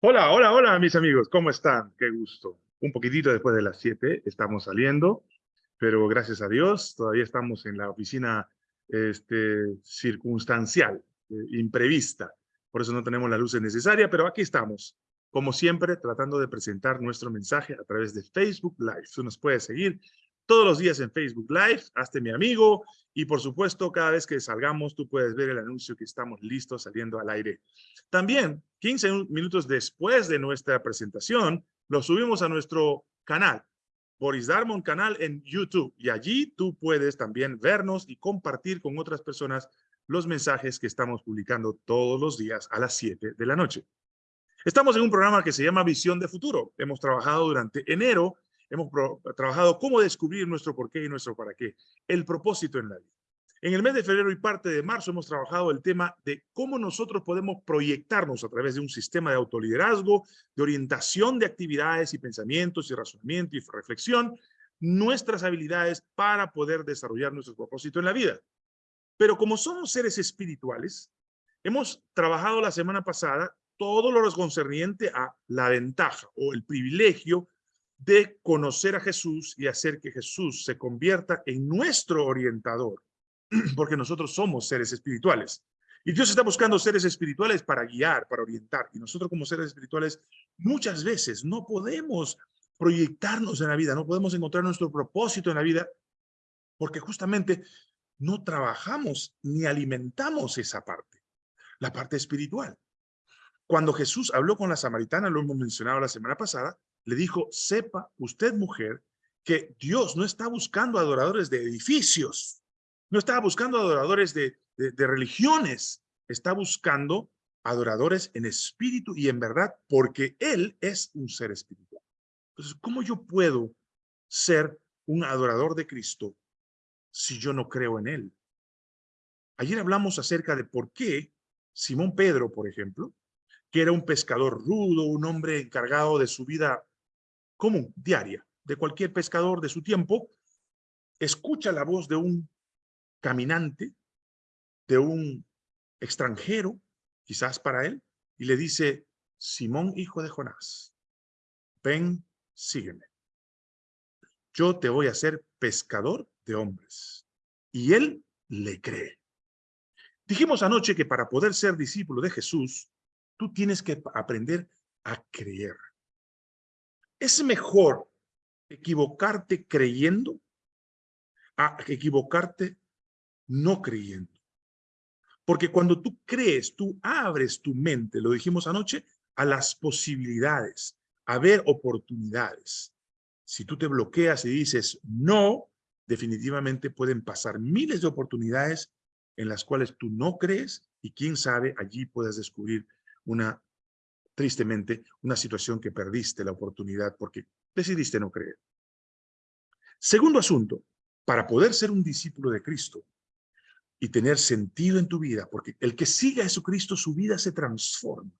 Hola, hola, hola, mis amigos, ¿cómo están? Qué gusto. Un poquitito después de las 7 estamos saliendo, pero gracias a Dios todavía estamos en la oficina este, circunstancial, eh, imprevista. Por eso no tenemos la luz necesaria, pero aquí estamos, como siempre, tratando de presentar nuestro mensaje a través de Facebook Live. Tú nos puedes seguir todos los días en Facebook Live, hazte mi amigo y por supuesto cada vez que salgamos tú puedes ver el anuncio que estamos listos saliendo al aire. También 15 minutos después de nuestra presentación lo subimos a nuestro canal, Boris Darmon canal en YouTube y allí tú puedes también vernos y compartir con otras personas los mensajes que estamos publicando todos los días a las 7 de la noche. Estamos en un programa que se llama Visión de Futuro. Hemos trabajado durante enero hemos trabajado cómo descubrir nuestro porqué y nuestro para qué, el propósito en la vida. En el mes de febrero y parte de marzo hemos trabajado el tema de cómo nosotros podemos proyectarnos a través de un sistema de autoliderazgo, de orientación de actividades y pensamientos y razonamiento y reflexión, nuestras habilidades para poder desarrollar nuestro propósito en la vida. Pero como somos seres espirituales, hemos trabajado la semana pasada todo lo concerniente a la ventaja o el privilegio de conocer a Jesús y hacer que Jesús se convierta en nuestro orientador, porque nosotros somos seres espirituales. Y Dios está buscando seres espirituales para guiar, para orientar. Y nosotros como seres espirituales muchas veces no podemos proyectarnos en la vida, no podemos encontrar nuestro propósito en la vida, porque justamente no trabajamos ni alimentamos esa parte, la parte espiritual. Cuando Jesús habló con la samaritana, lo hemos mencionado la semana pasada, le dijo, sepa usted mujer que Dios no está buscando adoradores de edificios, no está buscando adoradores de, de, religiones, está buscando adoradores en espíritu y en verdad, porque Él es un ser espiritual. Entonces, ¿cómo yo puedo ser un adorador de Cristo si yo no creo en Él? Ayer hablamos acerca de por qué Simón Pedro, por ejemplo, que era un pescador rudo, un hombre encargado de su vida común, diaria, de cualquier pescador de su tiempo, escucha la voz de un caminante, de un extranjero, quizás para él, y le dice, Simón, hijo de Jonás, ven, sígueme. Yo te voy a hacer pescador de hombres. Y él le cree. Dijimos anoche que para poder ser discípulo de Jesús, tú tienes que aprender a creer. Es mejor equivocarte creyendo a equivocarte no creyendo. Porque cuando tú crees, tú abres tu mente, lo dijimos anoche, a las posibilidades, a ver oportunidades. Si tú te bloqueas y dices no, definitivamente pueden pasar miles de oportunidades en las cuales tú no crees y quién sabe, allí puedes descubrir una tristemente, una situación que perdiste la oportunidad porque decidiste no creer. Segundo asunto, para poder ser un discípulo de Cristo y tener sentido en tu vida, porque el que siga a Jesucristo, su vida se transforma.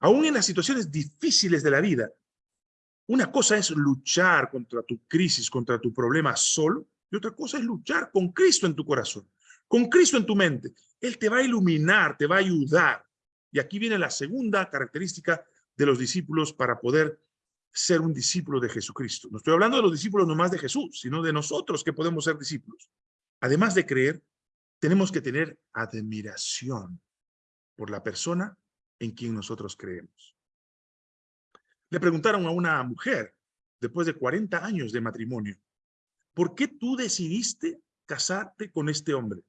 Aún en las situaciones difíciles de la vida, una cosa es luchar contra tu crisis, contra tu problema solo, y otra cosa es luchar con Cristo en tu corazón, con Cristo en tu mente. Él te va a iluminar, te va a ayudar, y aquí viene la segunda característica de los discípulos para poder ser un discípulo de Jesucristo. No estoy hablando de los discípulos nomás de Jesús, sino de nosotros que podemos ser discípulos. Además de creer, tenemos que tener admiración por la persona en quien nosotros creemos. Le preguntaron a una mujer, después de 40 años de matrimonio, ¿por qué tú decidiste casarte con este hombre?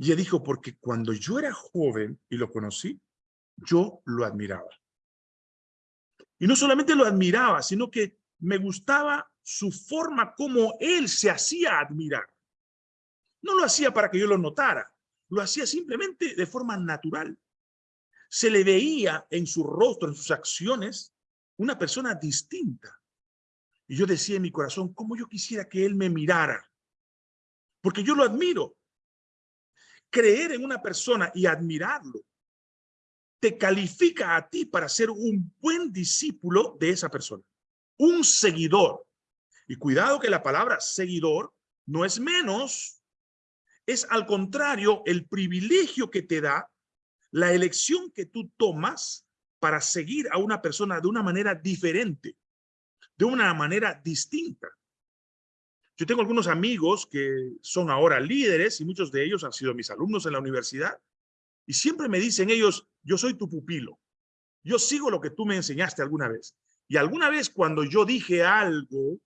Y ella dijo, porque cuando yo era joven y lo conocí, yo lo admiraba. Y no solamente lo admiraba, sino que me gustaba su forma como él se hacía admirar. No lo hacía para que yo lo notara, lo hacía simplemente de forma natural. Se le veía en su rostro, en sus acciones, una persona distinta. Y yo decía en mi corazón, ¿cómo yo quisiera que él me mirara? Porque yo lo admiro creer en una persona y admirarlo te califica a ti para ser un buen discípulo de esa persona, un seguidor. Y cuidado que la palabra seguidor no es menos, es al contrario el privilegio que te da la elección que tú tomas para seguir a una persona de una manera diferente, de una manera distinta. Yo tengo algunos amigos que son ahora líderes y muchos de ellos han sido mis alumnos en la universidad y siempre me dicen ellos, yo soy tu pupilo, yo sigo lo que tú me enseñaste alguna vez. Y alguna vez cuando yo dije algo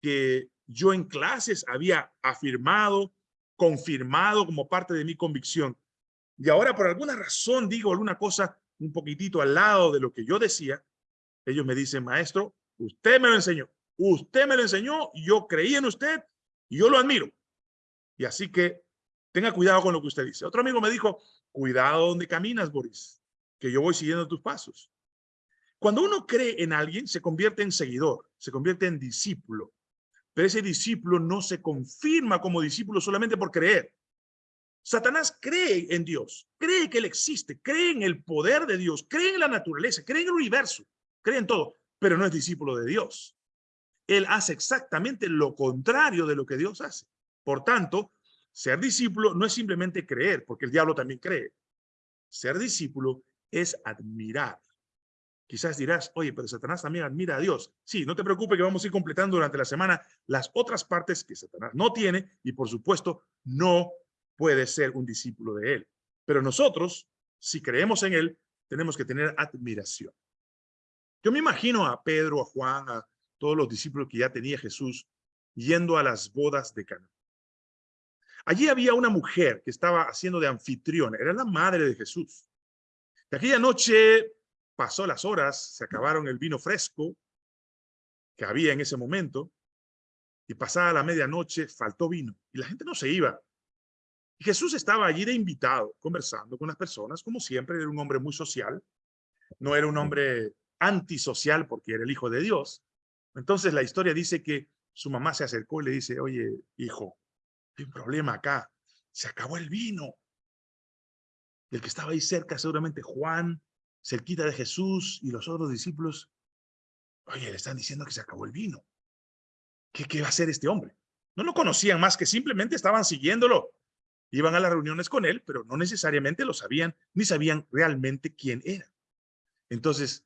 que yo en clases había afirmado, confirmado como parte de mi convicción, y ahora por alguna razón digo alguna cosa un poquitito al lado de lo que yo decía, ellos me dicen, maestro, usted me lo enseñó. Usted me lo enseñó, yo creí en usted yo lo admiro. Y así que tenga cuidado con lo que usted dice. Otro amigo me dijo, cuidado donde caminas, Boris, que yo voy siguiendo tus pasos. Cuando uno cree en alguien, se convierte en seguidor, se convierte en discípulo. Pero ese discípulo no se confirma como discípulo solamente por creer. Satanás cree en Dios, cree que Él existe, cree en el poder de Dios, cree en la naturaleza, cree en el universo, cree en todo, pero no es discípulo de Dios él hace exactamente lo contrario de lo que Dios hace. Por tanto, ser discípulo no es simplemente creer, porque el diablo también cree. Ser discípulo es admirar. Quizás dirás, oye, pero Satanás también admira a Dios. Sí, no te preocupes que vamos a ir completando durante la semana las otras partes que Satanás no tiene y por supuesto no puede ser un discípulo de él. Pero nosotros, si creemos en él, tenemos que tener admiración. Yo me imagino a Pedro, a Juan, a todos los discípulos que ya tenía Jesús yendo a las bodas de Cana. Allí había una mujer que estaba haciendo de anfitriona, era la madre de Jesús. De aquella noche pasó las horas, se acabaron el vino fresco que había en ese momento, y pasada la medianoche faltó vino, y la gente no se iba. Y Jesús estaba allí de invitado, conversando con las personas, como siempre, era un hombre muy social, no era un hombre antisocial porque era el Hijo de Dios, entonces la historia dice que su mamá se acercó y le dice, oye, hijo, hay un problema acá, se acabó el vino. el que estaba ahí cerca, seguramente Juan, cerquita de Jesús y los otros discípulos, oye, le están diciendo que se acabó el vino. ¿Qué, va a hacer este hombre? No lo conocían más que simplemente estaban siguiéndolo. Iban a las reuniones con él, pero no necesariamente lo sabían, ni sabían realmente quién era. Entonces,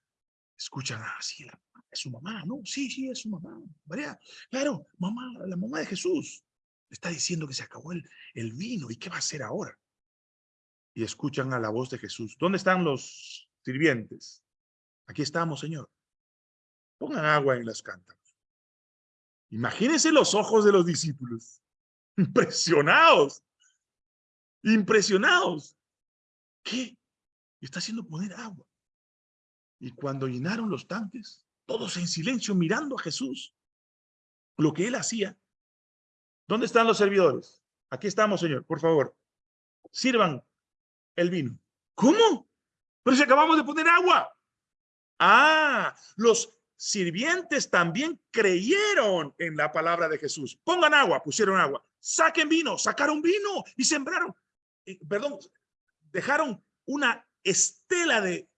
escuchan así es su mamá, ¿no? Sí, sí, es su mamá. María, claro, mamá, la mamá de Jesús. Está diciendo que se acabó el, el vino. ¿Y qué va a hacer ahora? Y escuchan a la voz de Jesús. ¿Dónde están los sirvientes? Aquí estamos, Señor. Pongan agua en las cántaros. Imagínense los ojos de los discípulos. Impresionados. Impresionados. ¿Qué? Está haciendo poner agua. Y cuando llenaron los tanques, todos en silencio mirando a Jesús, lo que él hacía. ¿Dónde están los servidores? Aquí estamos, señor, por favor. Sirvan el vino. ¿Cómo? Pero si acabamos de poner agua. Ah, los sirvientes también creyeron en la palabra de Jesús. Pongan agua, pusieron agua. Saquen vino, sacaron vino y sembraron. Eh, perdón, dejaron una estela de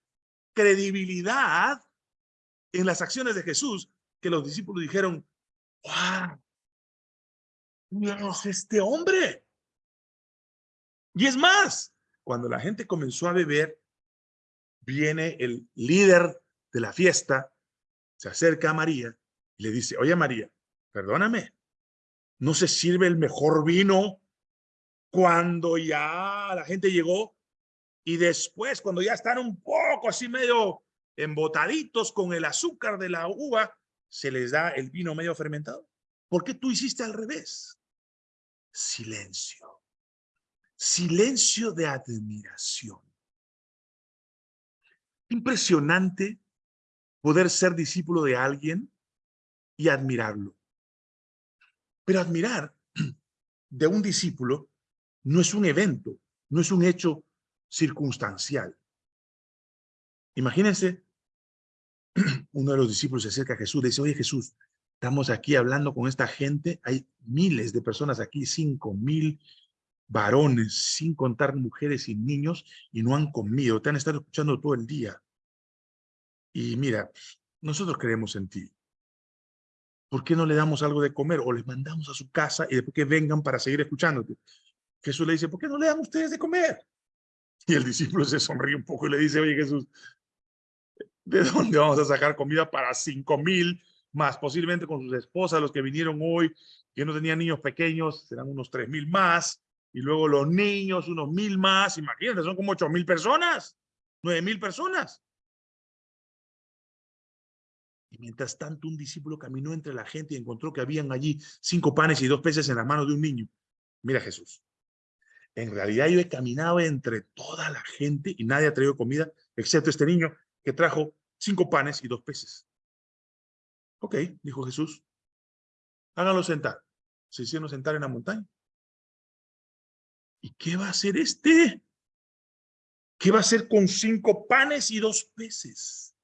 credibilidad en las acciones de Jesús que los discípulos dijeron, ¡Wow! Dios, este hombre. Y es más, cuando la gente comenzó a beber, viene el líder de la fiesta, se acerca a María y le dice, oye María, perdóname, ¿no se sirve el mejor vino cuando ya la gente llegó? Y después, cuando ya están un poco así medio embotaditos con el azúcar de la uva, se les da el vino medio fermentado. ¿Por qué tú hiciste al revés? Silencio. Silencio de admiración. Impresionante poder ser discípulo de alguien y admirarlo. Pero admirar de un discípulo no es un evento, no es un hecho circunstancial. Imagínense, uno de los discípulos se acerca a Jesús, le dice, oye Jesús, estamos aquí hablando con esta gente, hay miles de personas aquí, cinco mil varones, sin contar mujeres y niños, y no han comido, te han estado escuchando todo el día. Y mira, nosotros creemos en ti. ¿Por qué no le damos algo de comer o les mandamos a su casa y después que vengan para seguir escuchándote? Jesús le dice, ¿por qué no le dan ustedes de comer? Y el discípulo se sonríe un poco y le dice, oye Jesús, ¿De dónde vamos a sacar comida para cinco mil más? Posiblemente con sus esposas, los que vinieron hoy, que no tenían niños pequeños, serán unos tres mil más. Y luego los niños, unos mil más. Imagínate, son como ocho mil personas, nueve mil personas. Y mientras tanto, un discípulo caminó entre la gente y encontró que habían allí cinco panes y dos peces en las manos de un niño. Mira Jesús. En realidad yo he caminado entre toda la gente y nadie ha traído comida, excepto este niño que trajo cinco panes y dos peces. Ok, dijo Jesús. Háganlo sentar. Se hicieron sentar en la montaña. ¿Y qué va a hacer este? ¿Qué va a hacer con cinco panes y dos peces?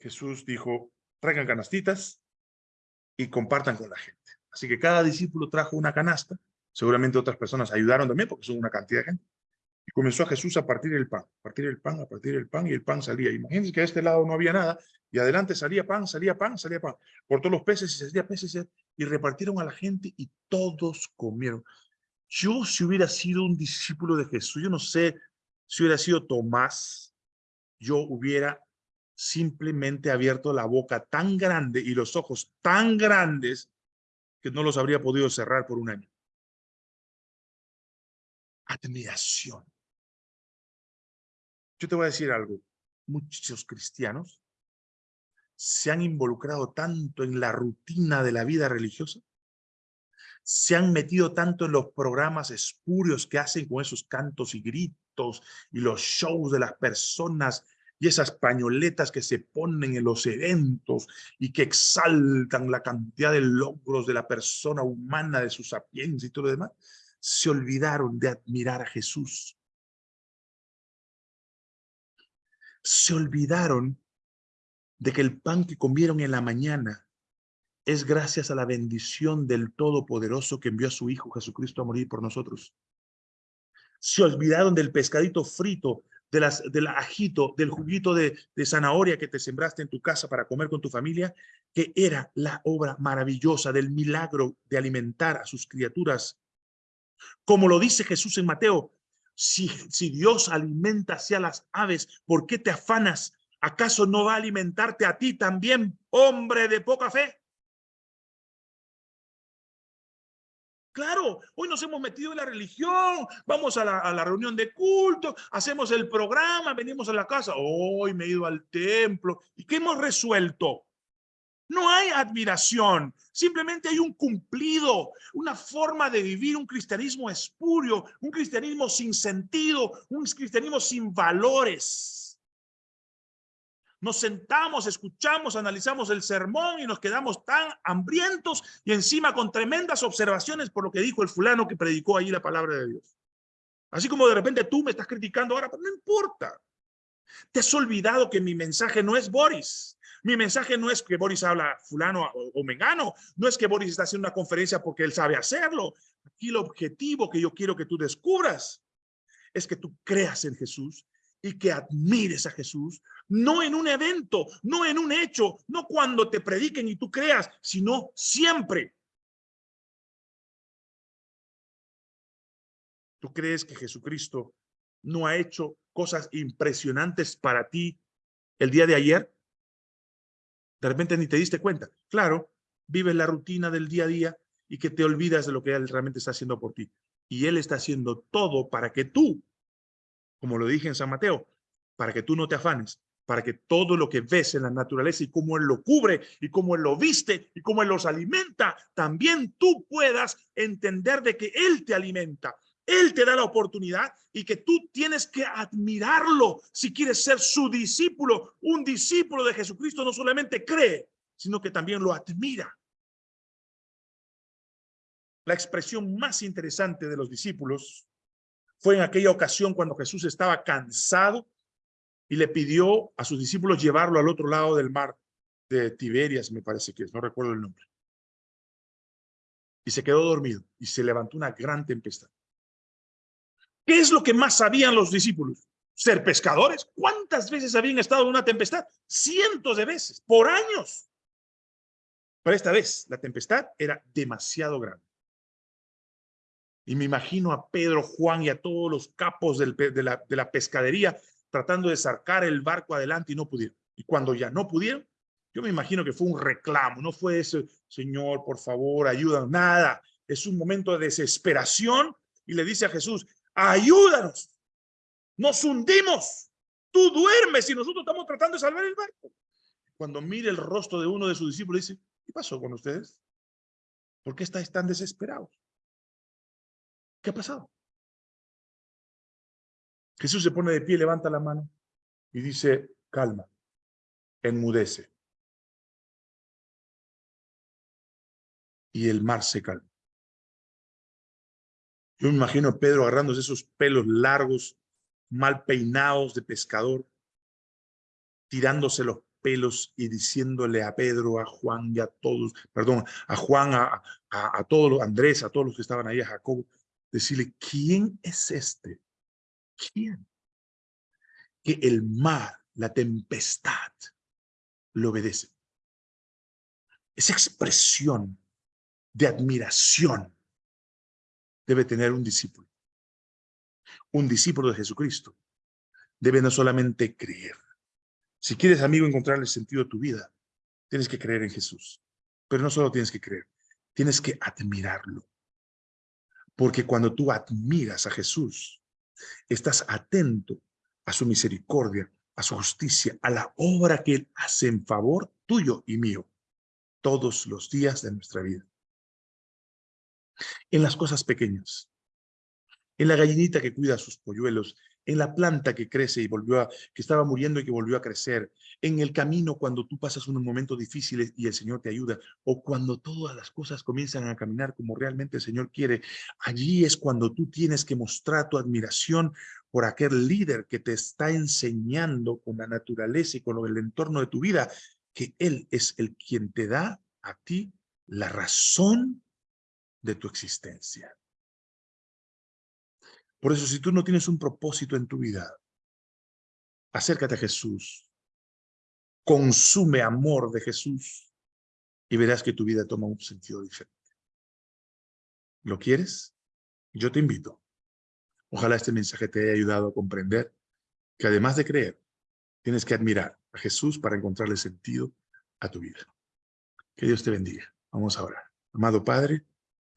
Jesús dijo, traigan canastitas y compartan con la gente. Así que cada discípulo trajo una canasta. Seguramente otras personas ayudaron también porque son una cantidad de gente. Y comenzó a Jesús a partir el pan, a partir el pan, a partir el pan, y el pan salía. Imagínense que a este lado no había nada, y adelante salía pan, salía pan, salía pan. Cortó los peces y salía peces, y repartieron a la gente, y todos comieron. Yo, si hubiera sido un discípulo de Jesús, yo no sé si hubiera sido Tomás, yo hubiera simplemente abierto la boca tan grande y los ojos tan grandes que no los habría podido cerrar por un año. Admiración. Yo te voy a decir algo. Muchos cristianos se han involucrado tanto en la rutina de la vida religiosa, se han metido tanto en los programas espurios que hacen con esos cantos y gritos y los shows de las personas y esas pañoletas que se ponen en los eventos y que exaltan la cantidad de logros de la persona humana, de su sapiencia y todo lo demás, se olvidaron de admirar a Jesús. Se olvidaron de que el pan que comieron en la mañana es gracias a la bendición del Todopoderoso que envió a su Hijo Jesucristo a morir por nosotros. Se olvidaron del pescadito frito, de las, del ajito, del juguito de, de zanahoria que te sembraste en tu casa para comer con tu familia, que era la obra maravillosa del milagro de alimentar a sus criaturas. Como lo dice Jesús en Mateo, si, Dios alimenta hacia las aves, ¿por qué te afanas? ¿Acaso no va a alimentarte a ti también, hombre de poca fe? Claro, hoy nos hemos metido en la religión, vamos a la, a la, reunión de culto, hacemos el programa, venimos a la casa, hoy me he ido al templo. ¿Y qué hemos resuelto? No hay admiración, simplemente hay un cumplido, una forma de vivir un cristianismo espurio, un cristianismo sin sentido, un cristianismo sin valores. Nos sentamos, escuchamos, analizamos el sermón y nos quedamos tan hambrientos y encima con tremendas observaciones por lo que dijo el fulano que predicó ahí la palabra de Dios. Así como de repente tú me estás criticando ahora, pero no importa. Te has olvidado que mi mensaje no es Boris. Mi mensaje no es que Boris habla fulano o, mengano, no es que Boris está haciendo una conferencia porque él sabe hacerlo. Aquí el objetivo que yo quiero que tú descubras es que tú creas en Jesús y que admires a Jesús, no en un evento, no en un hecho, no cuando te prediquen y tú creas, sino siempre. ¿Tú crees que Jesucristo no ha hecho cosas impresionantes para ti el día de ayer? De repente ni te diste cuenta. Claro, vives la rutina del día a día y que te olvidas de lo que Él realmente está haciendo por ti. Y Él está haciendo todo para que tú, como lo dije en San Mateo, para que tú no te afanes, para que todo lo que ves en la naturaleza y cómo Él lo cubre y cómo Él lo viste y cómo Él los alimenta, también tú puedas entender de que Él te alimenta él te da la oportunidad y que tú tienes que admirarlo si quieres ser su discípulo. Un discípulo de Jesucristo no solamente cree, sino que también lo admira. La expresión más interesante de los discípulos fue en aquella ocasión cuando Jesús estaba cansado y le pidió a sus discípulos llevarlo al otro lado del mar de Tiberias, me parece que es, no recuerdo el nombre. Y se quedó dormido y se levantó una gran tempestad. ¿Qué es lo que más sabían los discípulos? Ser pescadores. ¿Cuántas veces habían estado en una tempestad? Cientos de veces, por años. Pero esta vez la tempestad era demasiado grande. Y me imagino a Pedro, Juan y a todos los capos de, la, de la pescadería tratando de sacar el barco adelante y no pudieron. Y cuando ya no pudieron, yo me imagino que fue un reclamo, no fue ese, Señor, por favor, ayúdanos, nada. Es un momento de desesperación y le dice a Jesús, ayúdanos, nos hundimos, tú duermes y nosotros estamos tratando de salvar el barco. Cuando mire el rostro de uno de sus discípulos, dice, ¿qué pasó con ustedes? ¿Por qué estáis tan desesperados? ¿Qué ha pasado? Jesús se pone de pie, levanta la mano y dice, calma, enmudece. Y el mar se calma. Yo me imagino a Pedro agarrándose esos pelos largos, mal peinados de pescador, tirándose los pelos y diciéndole a Pedro, a Juan y a todos, perdón, a Juan, a, a, a todos los, Andrés, a todos los que estaban ahí, a Jacob, decirle, ¿quién es este? ¿Quién? Que el mar, la tempestad, lo obedece. Esa expresión de admiración debe tener un discípulo. Un discípulo de Jesucristo debe no solamente creer. Si quieres, amigo, encontrar el sentido de tu vida, tienes que creer en Jesús. Pero no solo tienes que creer, tienes que admirarlo. Porque cuando tú admiras a Jesús, estás atento a su misericordia, a su justicia, a la obra que Él hace en favor tuyo y mío todos los días de nuestra vida. En las cosas pequeñas, en la gallinita que cuida a sus polluelos, en la planta que crece y volvió a, que estaba muriendo y que volvió a crecer, en el camino cuando tú pasas unos momentos difíciles y el Señor te ayuda, o cuando todas las cosas comienzan a caminar como realmente el Señor quiere, allí es cuando tú tienes que mostrar tu admiración por aquel líder que te está enseñando con la naturaleza y con el entorno de tu vida, que Él es el quien te da a ti la razón de tu existencia. Por eso, si tú no tienes un propósito en tu vida, acércate a Jesús, consume amor de Jesús y verás que tu vida toma un sentido diferente. ¿Lo quieres? Yo te invito. Ojalá este mensaje te haya ayudado a comprender que además de creer, tienes que admirar a Jesús para encontrarle sentido a tu vida. Que Dios te bendiga. Vamos a orar. Amado Padre,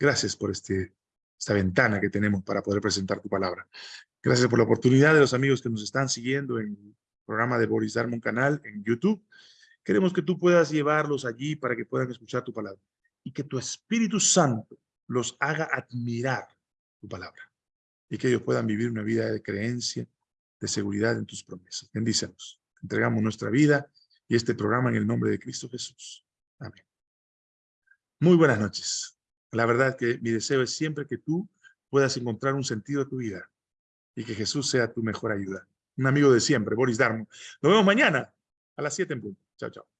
gracias por este esta ventana que tenemos para poder presentar tu palabra. Gracias por la oportunidad de los amigos que nos están siguiendo en el programa de Boris Darmon canal en YouTube. Queremos que tú puedas llevarlos allí para que puedan escuchar tu palabra y que tu Espíritu Santo los haga admirar tu palabra y que ellos puedan vivir una vida de creencia, de seguridad en tus promesas. Bendícenos. Entregamos nuestra vida y este programa en el nombre de Cristo Jesús. Amén. Muy buenas noches. La verdad que mi deseo es siempre que tú puedas encontrar un sentido a tu vida y que Jesús sea tu mejor ayuda. Un amigo de siempre, Boris Darmo. Nos vemos mañana a las 7 en punto. Chao, chao.